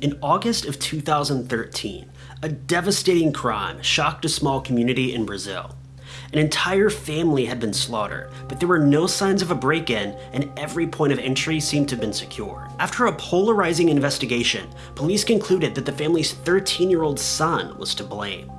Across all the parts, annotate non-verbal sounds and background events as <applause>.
In August of 2013, a devastating crime shocked a small community in Brazil. An entire family had been slaughtered, but there were no signs of a break-in and every point of entry seemed to have been secured. After a polarizing investigation, police concluded that the family's 13-year-old son was to blame.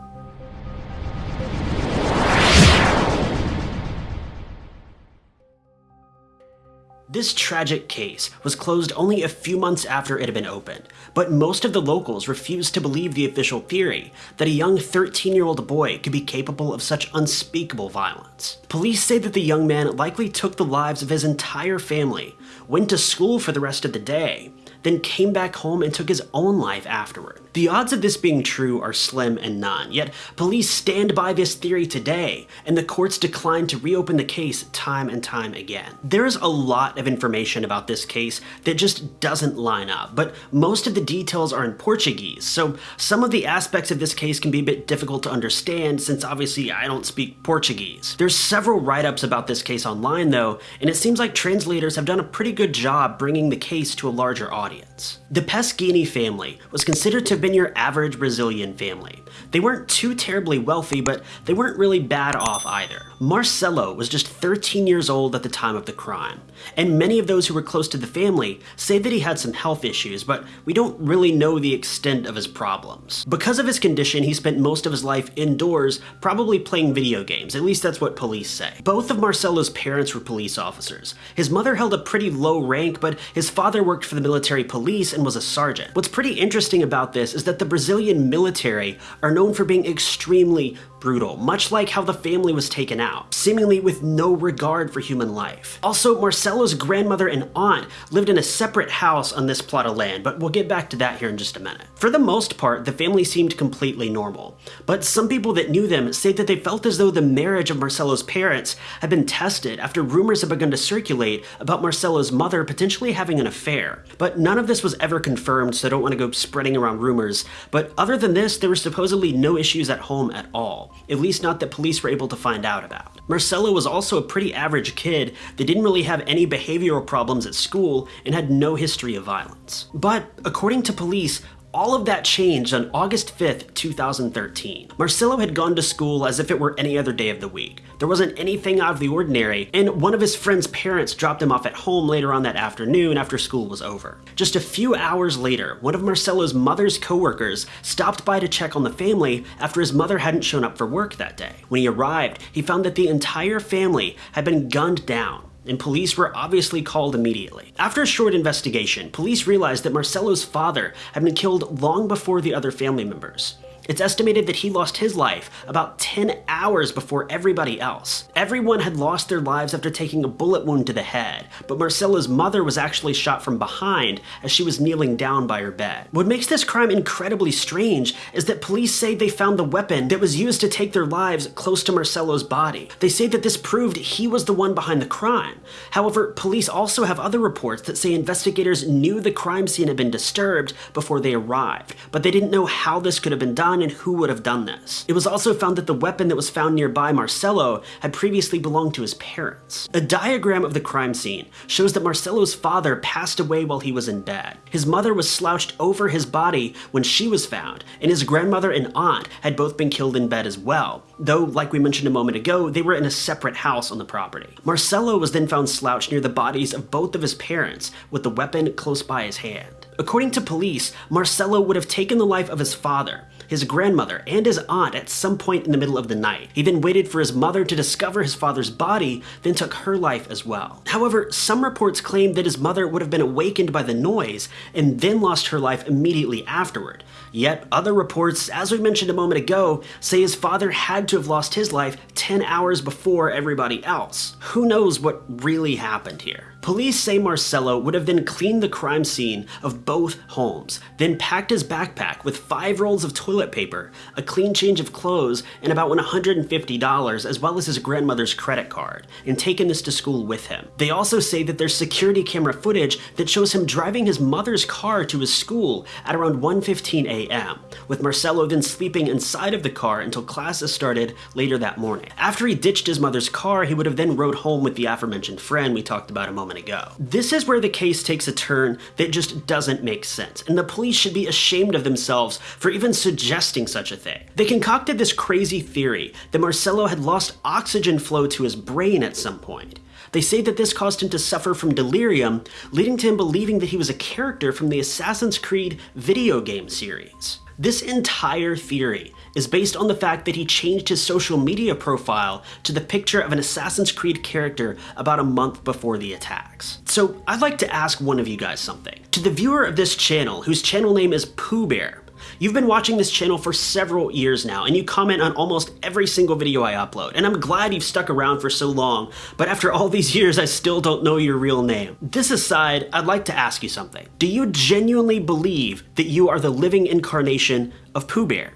This tragic case was closed only a few months after it had been opened, but most of the locals refused to believe the official theory that a young 13-year-old boy could be capable of such unspeakable violence. Police say that the young man likely took the lives of his entire family, went to school for the rest of the day, then came back home and took his own life afterward. The odds of this being true are slim and none, yet police stand by this theory today, and the courts decline to reopen the case time and time again. There's a lot of information about this case that just doesn't line up, but most of the details are in Portuguese, so some of the aspects of this case can be a bit difficult to understand since obviously I don't speak Portuguese. There's several write-ups about this case online though, and it seems like translators have done a pretty good job bringing the case to a larger audience audience. The Pesseghini family was considered to have been your average Brazilian family. They weren't too terribly wealthy, but they weren't really bad off either. Marcelo was just 13 years old at the time of the crime, and many of those who were close to the family say that he had some health issues, but we don't really know the extent of his problems. Because of his condition, he spent most of his life indoors, probably playing video games, at least that's what police say. Both of Marcelo's parents were police officers. His mother held a pretty low rank, but his father worked for the military police and was a sergeant. What's pretty interesting about this is that the Brazilian military are known for being extremely brutal, much like how the family was taken out, seemingly with no regard for human life. Also, Marcelo's grandmother and aunt lived in a separate house on this plot of land, but we'll get back to that here in just a minute. For the most part, the family seemed completely normal, but some people that knew them say that they felt as though the marriage of Marcelo's parents had been tested after rumors had begun to circulate about Marcelo's mother potentially having an affair. But none of this was ever confirmed, so I don't want to go spreading around rumors, but other than this, there were supposedly no issues at home at all at least not that police were able to find out about. Marcelo was also a pretty average kid that didn't really have any behavioral problems at school and had no history of violence. But according to police, all of that changed on August 5th, 2013. Marcelo had gone to school as if it were any other day of the week. There wasn't anything out of the ordinary, and one of his friend's parents dropped him off at home later on that afternoon after school was over. Just a few hours later, one of Marcelo's mother's coworkers stopped by to check on the family after his mother hadn't shown up for work that day. When he arrived, he found that the entire family had been gunned down and police were obviously called immediately. After a short investigation, police realized that Marcelo's father had been killed long before the other family members. It's estimated that he lost his life about 10 hours before everybody else. Everyone had lost their lives after taking a bullet wound to the head, but Marcelo's mother was actually shot from behind as she was kneeling down by her bed. What makes this crime incredibly strange is that police say they found the weapon that was used to take their lives close to Marcelo's body. They say that this proved he was the one behind the crime. However, police also have other reports that say investigators knew the crime scene had been disturbed before they arrived, but they didn't know how this could have been done and who would have done this. It was also found that the weapon that was found nearby Marcelo had previously belonged to his parents. A diagram of the crime scene shows that Marcelo's father passed away while he was in bed. His mother was slouched over his body when she was found, and his grandmother and aunt had both been killed in bed as well, though, like we mentioned a moment ago, they were in a separate house on the property. Marcelo was then found slouched near the bodies of both of his parents, with the weapon close by his hand. According to police, Marcelo would have taken the life of his father, his grandmother, and his aunt at some point in the middle of the night. He then waited for his mother to discover his father's body, then took her life as well. However, some reports claim that his mother would have been awakened by the noise and then lost her life immediately afterward. Yet other reports, as we mentioned a moment ago, say his father had to have lost his life 10 hours before everybody else. Who knows what really happened here? Police say Marcelo would have then cleaned the crime scene of both homes, then packed his backpack with five rolls of toilet paper, a clean change of clothes, and about $150 as well as his grandmother's credit card, and taken this to school with him. They also say that there's security camera footage that shows him driving his mother's car to his school at around 1.15 a.m., with Marcelo then sleeping inside of the car until classes started later that morning. After he ditched his mother's car, he would have then rode home with the aforementioned friend we talked about a moment ago. This is where the case takes a turn that just doesn't make sense, and the police should be ashamed of themselves for even suggesting such a thing. They concocted this crazy theory that Marcelo had lost oxygen flow to his brain at some point. They say that this caused him to suffer from delirium, leading to him believing that he was a character from the Assassin's Creed video game series. This entire theory is based on the fact that he changed his social media profile to the picture of an Assassin's Creed character about a month before the attacks. So I'd like to ask one of you guys something. To the viewer of this channel, whose channel name is Pooh Bear, You've been watching this channel for several years now, and you comment on almost every single video I upload, and I'm glad you've stuck around for so long, but after all these <laughs> years, I still don't know your real name. This aside, I'd like to ask you something. Do you genuinely believe that you are the living incarnation of Pooh Bear?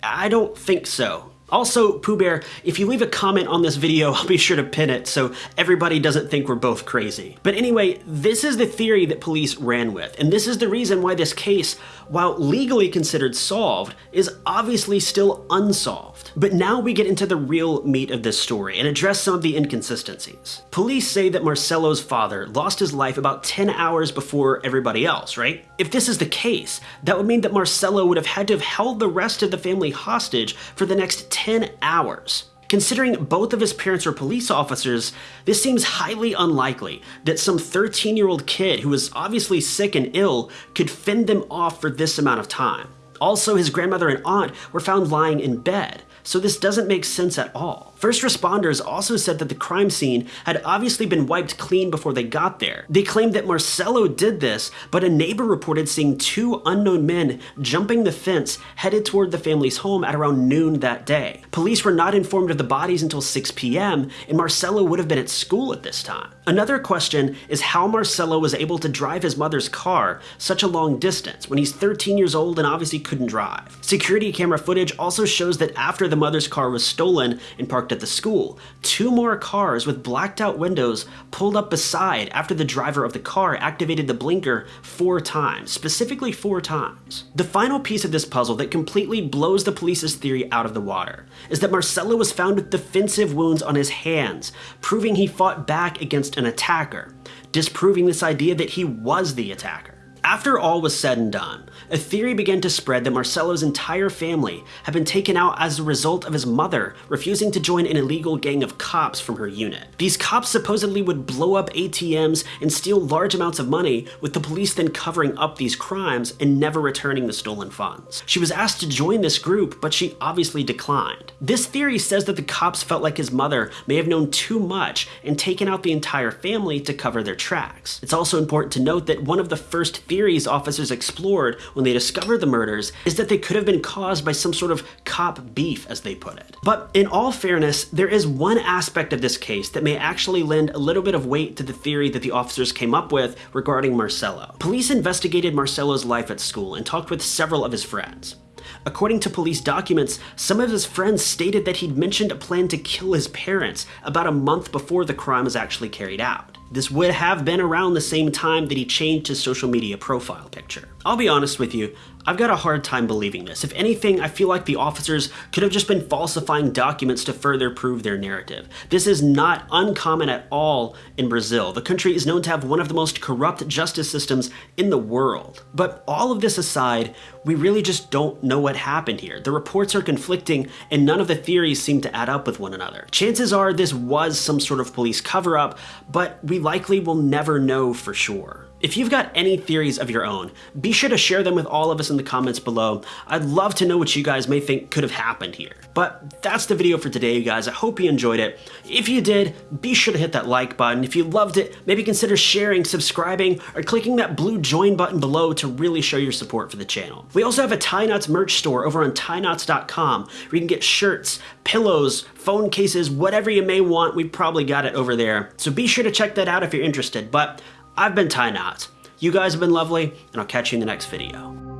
I don't think so. Also, Pooh Bear, if you leave a comment on this video, <laughs> I'll be sure to pin it so everybody doesn't think we're both crazy. But anyway, this is the theory that police ran with, and this is the reason why this case, while legally considered solved, is obviously still unsolved. But now we get into the real meat of this story and address some of the inconsistencies. Police say that Marcelo's father lost his life about 10 hours before everybody else, right? If this is the case, that would mean that Marcelo would have had to have held the rest of the family hostage for the next 10 hours. Considering both of his parents are police officers, this seems highly unlikely that some 13 year old kid who was obviously sick and ill could fend them off for this amount of time. Also, his grandmother and aunt were found lying in bed, so this doesn't make sense at all. First responders also said that the crime scene had obviously been wiped clean before they got there. They claimed that Marcelo did this, but a neighbor reported seeing two unknown men jumping the fence headed toward the family's home at around noon that day. Police were not informed of the bodies until 6 p.m., and Marcelo would have been at school at this time. Another question is how Marcelo was able to drive his mother's car such a long distance when he's 13 years old and obviously couldn't drive. Security camera footage also shows that after the mother's car was stolen and parked at the school. Two more cars with blacked out windows pulled up beside after the driver of the car activated the blinker four times, specifically four times. The final piece of this puzzle that completely blows the police's theory out of the water is that Marcelo was found with defensive wounds on his hands, proving he fought back against an attacker, disproving this idea that he was the attacker. After all was said and done, a theory began to spread that Marcelo's entire family had been taken out as a result of his mother refusing to join an illegal gang of cops from her unit. These cops supposedly would blow up ATMs and steal large amounts of money, with the police then covering up these crimes and never returning the stolen funds. She was asked to join this group, but she obviously declined. This theory says that the cops felt like his mother may have known too much and taken out the entire family to cover their tracks. It's also important to note that one of the first theories officers explored when they discovered the murders is that they could have been caused by some sort of cop beef, as they put it. But in all fairness, there is one aspect of this case that may actually lend a little bit of weight to the theory that the officers came up with regarding Marcelo. Police investigated Marcelo's life at school and talked with several of his friends. According to police documents, some of his friends stated that he'd mentioned a plan to kill his parents about a month before the crime was actually carried out. This would have been around the same time that he changed his social media profile picture. I'll be honest with you, I've got a hard time believing this. If anything, I feel like the officers could have just been falsifying documents to further prove their narrative. This is not uncommon at all in Brazil. The country is known to have one of the most corrupt justice systems in the world. But all of this aside, we really just don't know what happened here. The reports are conflicting and none of the theories seem to add up with one another. Chances are this was some sort of police cover-up, but we likely will never know for sure. If you've got any theories of your own, be sure to share them with all of us in the comments below. I'd love to know what you guys may think could have happened here. But that's the video for today, you guys. I hope you enjoyed it. If you did, be sure to hit that like button. If you loved it, maybe consider sharing, subscribing, or clicking that blue join button below to really show your support for the channel. We also have a Ty Knotts merch store over on tyknotts.com where you can get shirts, pillows, phone cases, whatever you may want, We've probably got it over there. So be sure to check that out if you're interested. But I've been Ty Knotts. You guys have been lovely, and I'll catch you in the next video.